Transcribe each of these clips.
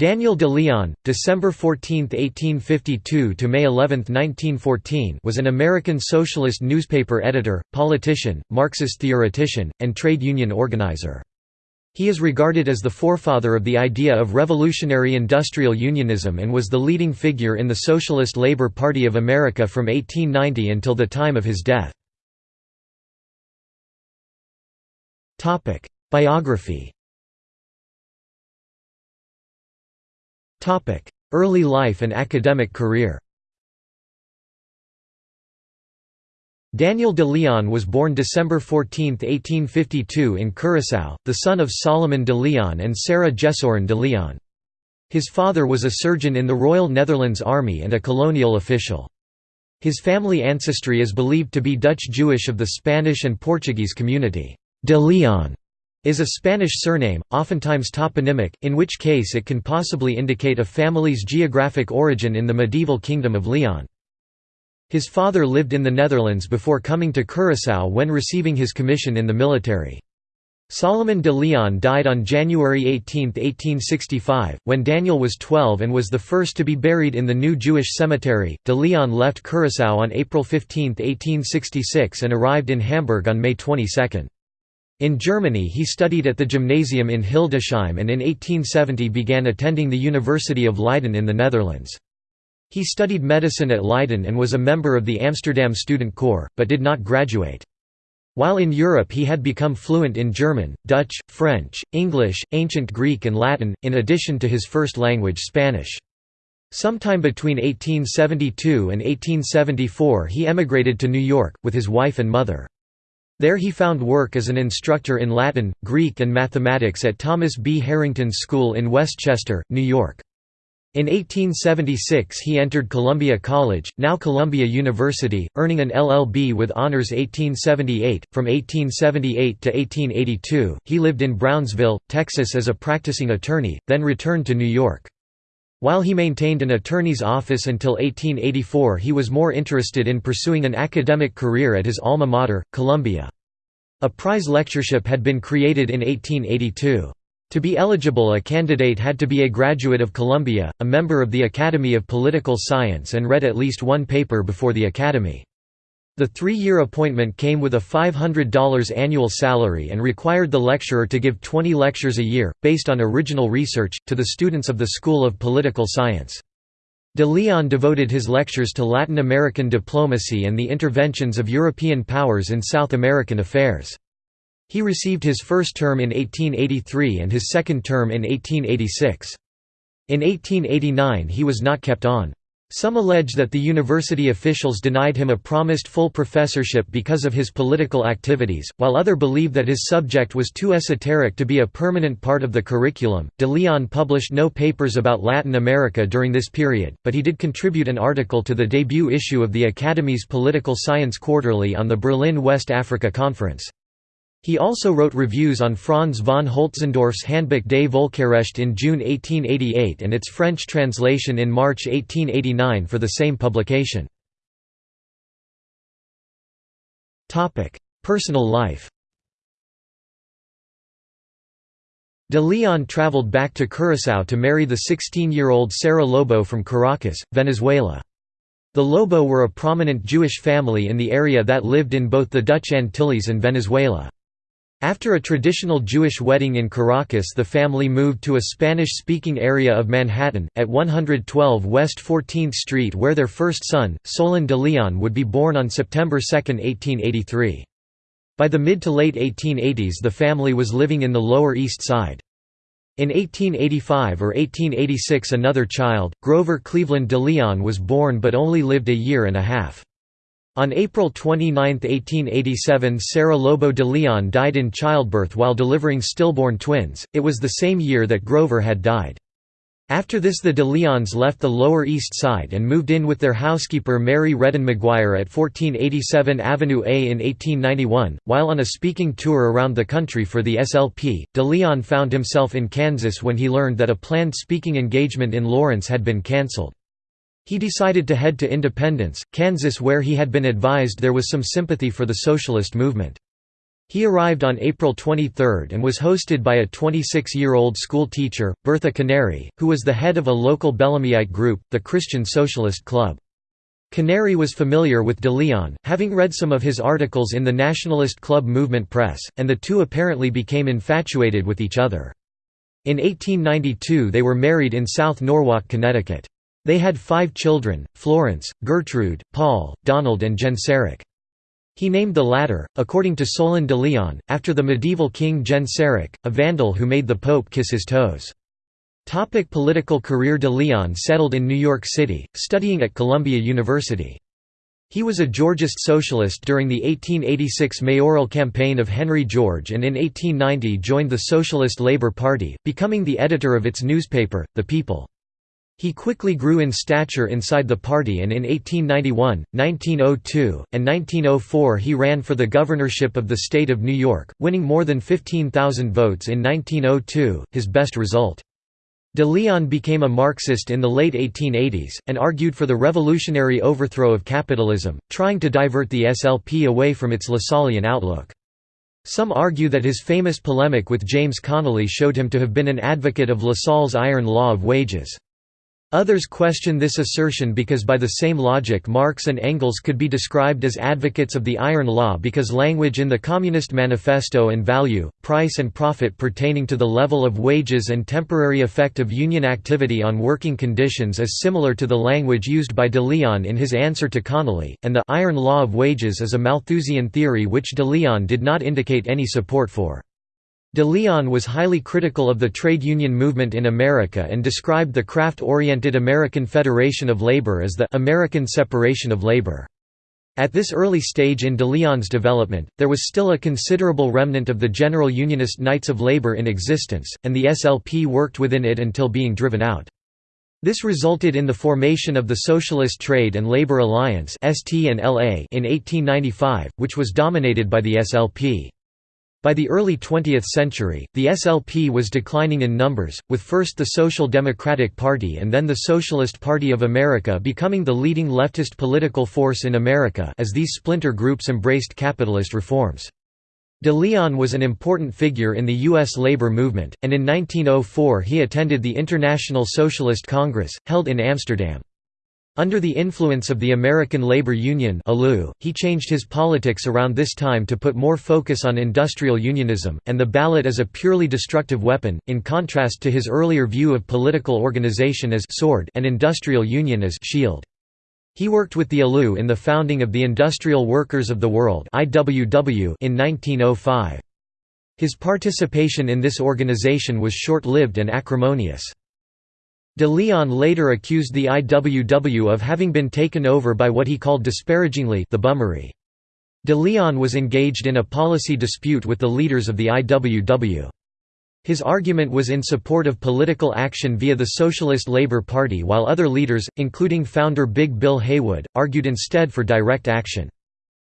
Daniel de Leon, December 14, 1852 to May 11, 1914, was an American socialist newspaper editor, politician, Marxist theoretician, and trade union organizer. He is regarded as the forefather of the idea of revolutionary industrial unionism and was the leading figure in the Socialist Labor Party of America from 1890 until the time of his death. Biography Early life and academic career Daniel de Leon was born December 14, 1852 in Curaçao, the son of Solomon de Leon and Sarah Jesurun de Leon. His father was a surgeon in the Royal Netherlands Army and a colonial official. His family ancestry is believed to be Dutch Jewish of the Spanish and Portuguese community. De Leon is a Spanish surname, oftentimes toponymic, in which case it can possibly indicate a family's geographic origin in the medieval Kingdom of Leon. His father lived in the Netherlands before coming to Curaçao when receiving his commission in the military. Solomon de Leon died on January 18, 1865, when Daniel was 12 and was the first to be buried in the new Jewish cemetery. De Leon left Curaçao on April 15, 1866 and arrived in Hamburg on May 22. In Germany he studied at the gymnasium in Hildesheim and in 1870 began attending the University of Leiden in the Netherlands. He studied medicine at Leiden and was a member of the Amsterdam Student Corps, but did not graduate. While in Europe he had become fluent in German, Dutch, French, English, Ancient Greek and Latin, in addition to his first language Spanish. Sometime between 1872 and 1874 he emigrated to New York, with his wife and mother. There he found work as an instructor in Latin, Greek and mathematics at Thomas B. Harrington School in Westchester, New York. In 1876 he entered Columbia College, now Columbia University, earning an LLB with honors 1878. From 1878 to 1882, he lived in Brownsville, Texas as a practicing attorney, then returned to New York. While he maintained an attorney's office until 1884 he was more interested in pursuing an academic career at his alma mater, Columbia. A prize lectureship had been created in 1882. To be eligible a candidate had to be a graduate of Columbia, a member of the Academy of Political Science and read at least one paper before the Academy. The three-year appointment came with a $500 annual salary and required the lecturer to give 20 lectures a year, based on original research, to the students of the School of Political Science. De Leon devoted his lectures to Latin American diplomacy and the interventions of European powers in South American affairs. He received his first term in 1883 and his second term in 1886. In 1889 he was not kept on. Some allege that the university officials denied him a promised full professorship because of his political activities, while other believe that his subject was too esoteric to be a permanent part of the curriculum. De Leon published no papers about Latin America during this period, but he did contribute an article to the debut issue of the Academy's Political Science Quarterly on the Berlin West Africa Conference. He also wrote reviews on Franz von Holtzendorff's Handbuch des Völkerrecht in June 1888 and its French translation in March 1889 for the same publication. Personal life De Leon traveled back to Curaçao to marry the 16-year-old Sarah Lobo from Caracas, Venezuela. The Lobo were a prominent Jewish family in the area that lived in both the Dutch Antilles and Venezuela. After a traditional Jewish wedding in Caracas the family moved to a Spanish-speaking area of Manhattan, at 112 West 14th Street where their first son, Solon de Leon would be born on September 2, 1883. By the mid to late 1880s the family was living in the Lower East Side. In 1885 or 1886 another child, Grover Cleveland de Leon was born but only lived a year and a half. On April 29, 1887 Sarah Lobo de Leon died in childbirth while delivering stillborn twins, it was the same year that Grover had died. After this the de Leons left the Lower East Side and moved in with their housekeeper Mary Redden McGuire at 1487 Avenue A in 1891. While on a speaking tour around the country for the SLP, de Leon found himself in Kansas when he learned that a planned speaking engagement in Lawrence had been cancelled. He decided to head to Independence, Kansas where he had been advised there was some sympathy for the socialist movement. He arrived on April 23 and was hosted by a 26-year-old school teacher, Bertha Canary, who was the head of a local Bellamyite group, the Christian Socialist Club. Canary was familiar with de Leon, having read some of his articles in the Nationalist Club movement press, and the two apparently became infatuated with each other. In 1892 they were married in South Norwalk, Connecticut. They had five children, Florence, Gertrude, Paul, Donald and Genseric. He named the latter, according to Solon de Leon, after the medieval king Genseric, a Vandal who made the Pope kiss his toes. Topic political career De Leon settled in New York City, studying at Columbia University. He was a Georgist socialist during the 1886 mayoral campaign of Henry George and in 1890 joined the Socialist Labor Party, becoming the editor of its newspaper, The People. He quickly grew in stature inside the party and in 1891, 1902, and 1904 he ran for the governorship of the state of New York, winning more than 15,000 votes in 1902, his best result. De Leon became a Marxist in the late 1880s, and argued for the revolutionary overthrow of capitalism, trying to divert the SLP away from its Lassallean outlook. Some argue that his famous polemic with James Connolly showed him to have been an advocate of Lassalle's iron law of wages. Others question this assertion because by the same logic Marx and Engels could be described as advocates of the Iron Law because language in the Communist Manifesto and value, price and profit pertaining to the level of wages and temporary effect of union activity on working conditions is similar to the language used by de Leon in his answer to Connolly, and the «Iron Law of Wages» is a Malthusian theory which de Leon did not indicate any support for. De Leon was highly critical of the trade union movement in America and described the craft-oriented American Federation of Labor as the «American separation of labor». At this early stage in de Leon's development, there was still a considerable remnant of the General Unionist Knights of Labor in existence, and the SLP worked within it until being driven out. This resulted in the formation of the Socialist Trade and Labor Alliance in 1895, which was dominated by the SLP. By the early 20th century, the SLP was declining in numbers, with first the Social Democratic Party and then the Socialist Party of America becoming the leading leftist political force in America as these splinter groups embraced capitalist reforms. De Leon was an important figure in the U.S. labor movement, and in 1904 he attended the International Socialist Congress, held in Amsterdam. Under the influence of the American Labor Union he changed his politics around this time to put more focus on industrial unionism, and the ballot as a purely destructive weapon, in contrast to his earlier view of political organization as sword and industrial union as shield. He worked with the ALU in the founding of the Industrial Workers of the World in 1905. His participation in this organization was short-lived and acrimonious. De Leon later accused the IWW of having been taken over by what he called disparagingly the bummery. De Leon was engaged in a policy dispute with the leaders of the IWW. His argument was in support of political action via the Socialist Labour Party while other leaders, including founder Big Bill Haywood, argued instead for direct action.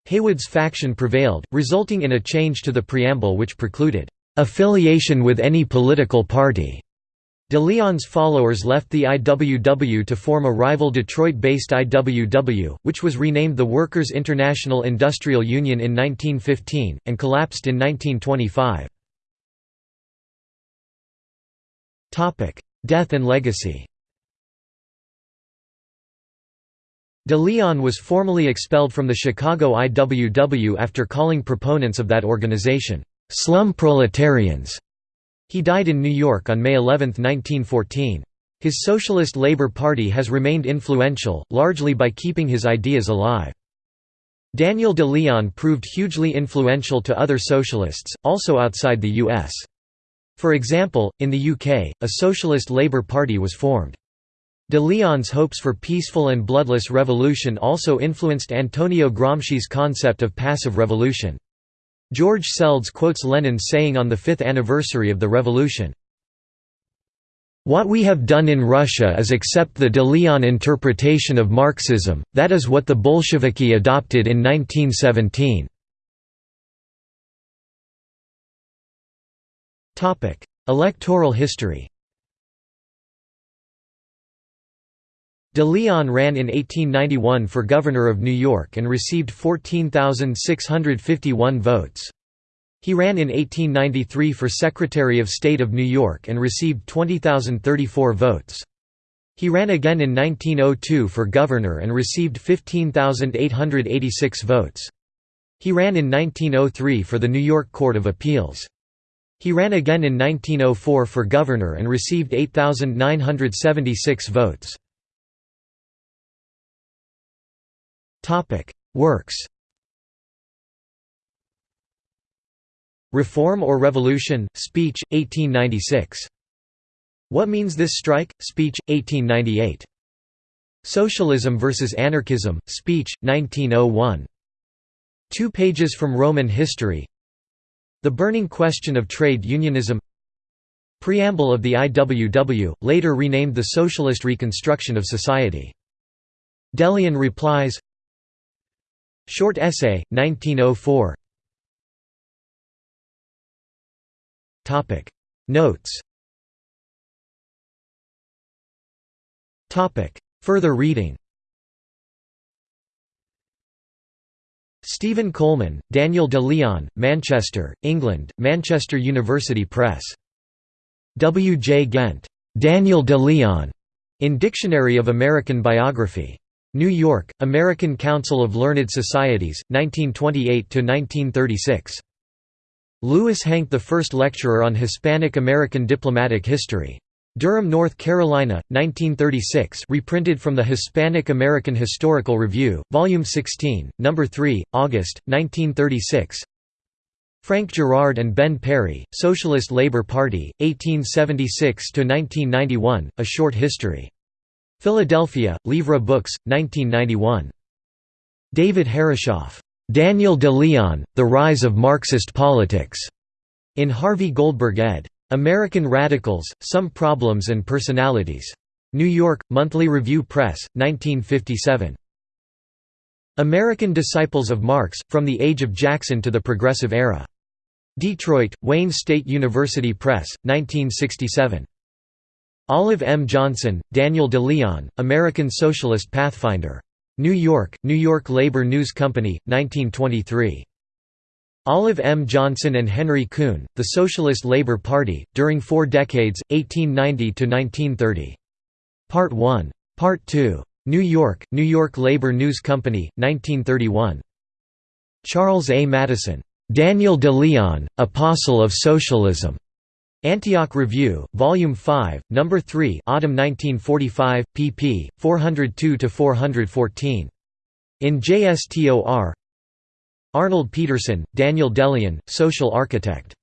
Haywood's faction prevailed, resulting in a change to the preamble which precluded, "...affiliation with any political party." De Leon's followers left the IWW to form a rival Detroit-based IWW, which was renamed the Workers' International Industrial Union in 1915, and collapsed in 1925. Death and legacy De Leon was formally expelled from the Chicago IWW after calling proponents of that organization, "'slum proletarians' He died in New York on May 11, 1914. His Socialist Labour Party has remained influential, largely by keeping his ideas alive. Daniel de Leon proved hugely influential to other socialists, also outside the U.S. For example, in the UK, a Socialist Labour Party was formed. De Leon's hopes for peaceful and bloodless revolution also influenced Antonio Gramsci's concept of passive revolution. George Seldes quotes Lenin's saying on the fifth anniversary of the revolution, what we have done in Russia is accept the de Leon interpretation of Marxism, that is what the Bolsheviki adopted in 1917. Electoral history De Leon ran in 1891 for governor of New York and received 14,651 votes. He ran in 1893 for Secretary of State of New York and received 20,034 votes. He ran again in 1902 for governor and received 15,886 votes. He ran in 1903 for the New York Court of Appeals. He ran again in 1904 for governor and received 8,976 votes. Works Reform or Revolution, Speech, 1896. What Means This Strike? Speech, 1898. Socialism versus Anarchism, Speech, 1901. Two pages from Roman history The burning question of trade unionism Preamble of the IWW, later renamed the Socialist Reconstruction of Society. Delian replies Short essay, 1904 Notes Further reading Stephen Coleman, Daniel de Leon, Manchester, England, Manchester University Press. W. J. Ghent. Daniel de Leon. In Dictionary of American Biography. New York, American Council of Learned Societies, 1928–1936. Lewis Hanke the first lecturer on Hispanic American diplomatic history. Durham, North Carolina, 1936 reprinted from the Hispanic American Historical Review, Volume 16, No. 3, August, 1936 Frank Girard and Ben Perry, Socialist Labor Party, 1876–1991, A Short History. Philadelphia, Livra Books, 1991. David Herreshoff, Daniel de Leon, The Rise of Marxist Politics. In Harvey Goldberg ed. American Radicals, Some Problems and Personalities. New York, Monthly Review Press, 1957. American Disciples of Marx, From the Age of Jackson to the Progressive Era. Detroit, Wayne State University Press, 1967. Olive M. Johnson, Daniel de Leon, American Socialist Pathfinder. New York, New York Labor News Company, 1923. Olive M. Johnson and Henry Kuhn, The Socialist Labor Party, During Four Decades, 1890–1930. Part 1. Part 2. New York, New York Labor News Company, 1931. Charles A. Madison. Daniel de Leon, Apostle of Socialism. Antioch Review, Volume 5, No. 3 Autumn 1945, pp. 402–414. In JSTOR Arnold Petersen, Daniel de Leon, Social Architect.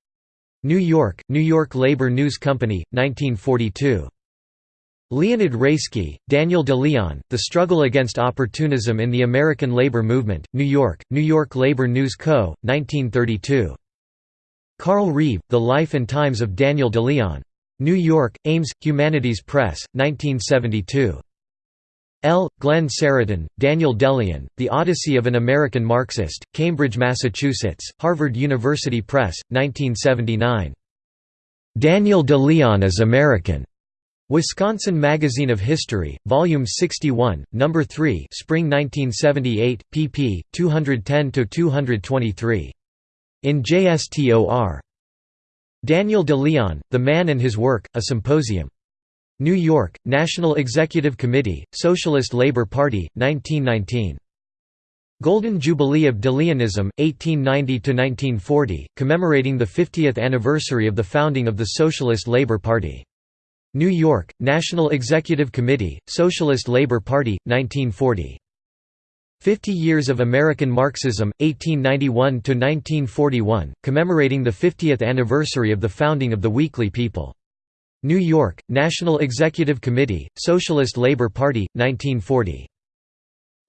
New York, New York Labor News Company, 1942. Leonid Raisky, Daniel de Leon, The Struggle Against Opportunism in the American Labor Movement, New York, New York Labor News Co., 1932. Carl Reeve, The Life and Times of Daniel de Leon. New York, Ames, Humanities Press, 1972. L. Glenn Seretan, Daniel de Leon, The Odyssey of an American Marxist, Cambridge, Massachusetts, Harvard University Press, 1979. Daniel de Leon is American. Wisconsin Magazine of History, Volume 61, No. 3 Spring 1978, pp. 210–223. In JSTOR. Daniel de Leon, The Man and His Work, A Symposium. New York, National Executive Committee, Socialist Labor Party, 1919. Golden Jubilee of De Leonism, 1890–1940, commemorating the 50th anniversary of the founding of the Socialist Labor Party. New York, National Executive Committee, Socialist Labor Party, 1940. 50 Years of American Marxism, 1891–1941, commemorating the 50th anniversary of the founding of the Weekly People. New York, National Executive Committee, Socialist Labor Party, 1940.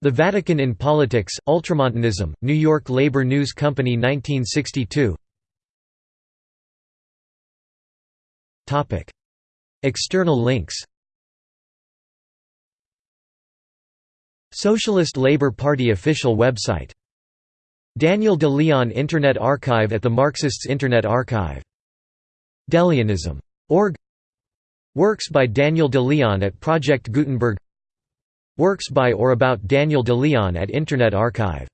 The Vatican in Politics, Ultramontanism, New York Labor News Company 1962 External links Socialist Labor Party official website. Daniel de Leon Internet Archive at the Marxists Internet Archive. Deleonism.org Works by Daniel de Leon at Project Gutenberg. Works by or about Daniel de Leon at Internet Archive